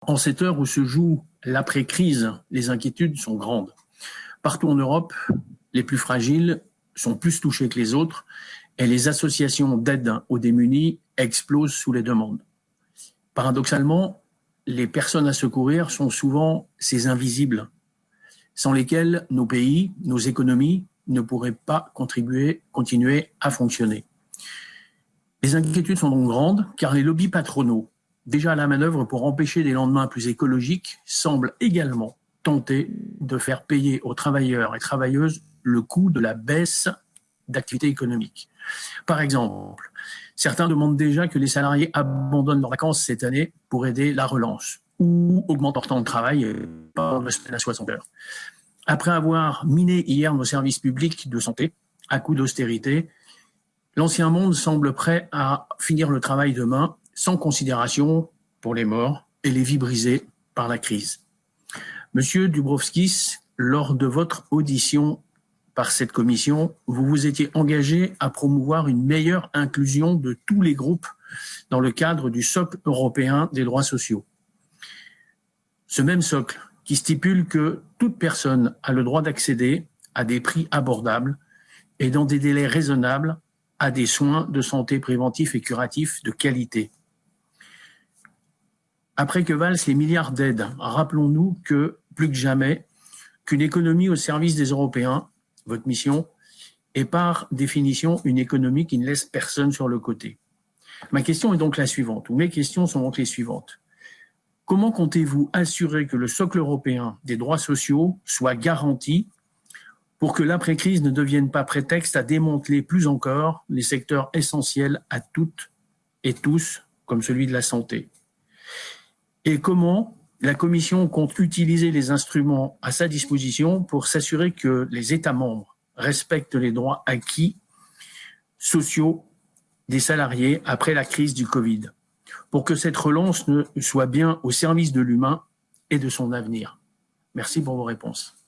En cette heure où se joue l'après-crise, les inquiétudes sont grandes. Partout en Europe, les plus fragiles sont plus touchés que les autres et les associations d'aide aux démunis explosent sous les demandes. Paradoxalement, les personnes à secourir sont souvent ces invisibles, sans lesquels nos pays, nos économies ne pourraient pas continuer à fonctionner. Les inquiétudes sont donc grandes car les lobbies patronaux, déjà la manœuvre pour empêcher des lendemains plus écologiques, semblent également tenter de faire payer aux travailleurs et travailleuses le coût de la baisse d'activité économique. Par exemple, certains demandent déjà que les salariés abandonnent leurs vacances cette année pour aider la relance ou augmentent leur temps de travail par une semaine à 60 heures. Après avoir miné hier nos services publics de santé à coup d'austérité, l'ancien monde semble prêt à finir le travail demain sans considération pour les morts et les vies brisées par la crise. Monsieur Dubrovskis, lors de votre audition par cette commission, vous vous étiez engagé à promouvoir une meilleure inclusion de tous les groupes dans le cadre du socle européen des droits sociaux. Ce même socle qui stipule que toute personne a le droit d'accéder à des prix abordables et dans des délais raisonnables à des soins de santé préventifs et curatifs de qualité. Après que valent les milliards d'aides, rappelons-nous que, plus que jamais, qu'une économie au service des Européens votre mission, est par définition une économie qui ne laisse personne sur le côté. Ma question est donc la suivante, ou mes questions sont donc les suivantes. Comment comptez-vous assurer que le socle européen des droits sociaux soit garanti pour que l'après-crise ne devienne pas prétexte à démanteler plus encore les secteurs essentiels à toutes et tous, comme celui de la santé? Et comment la Commission compte utiliser les instruments à sa disposition pour s'assurer que les États membres respectent les droits acquis sociaux des salariés après la crise du Covid, pour que cette relance soit bien au service de l'humain et de son avenir? Merci pour vos réponses.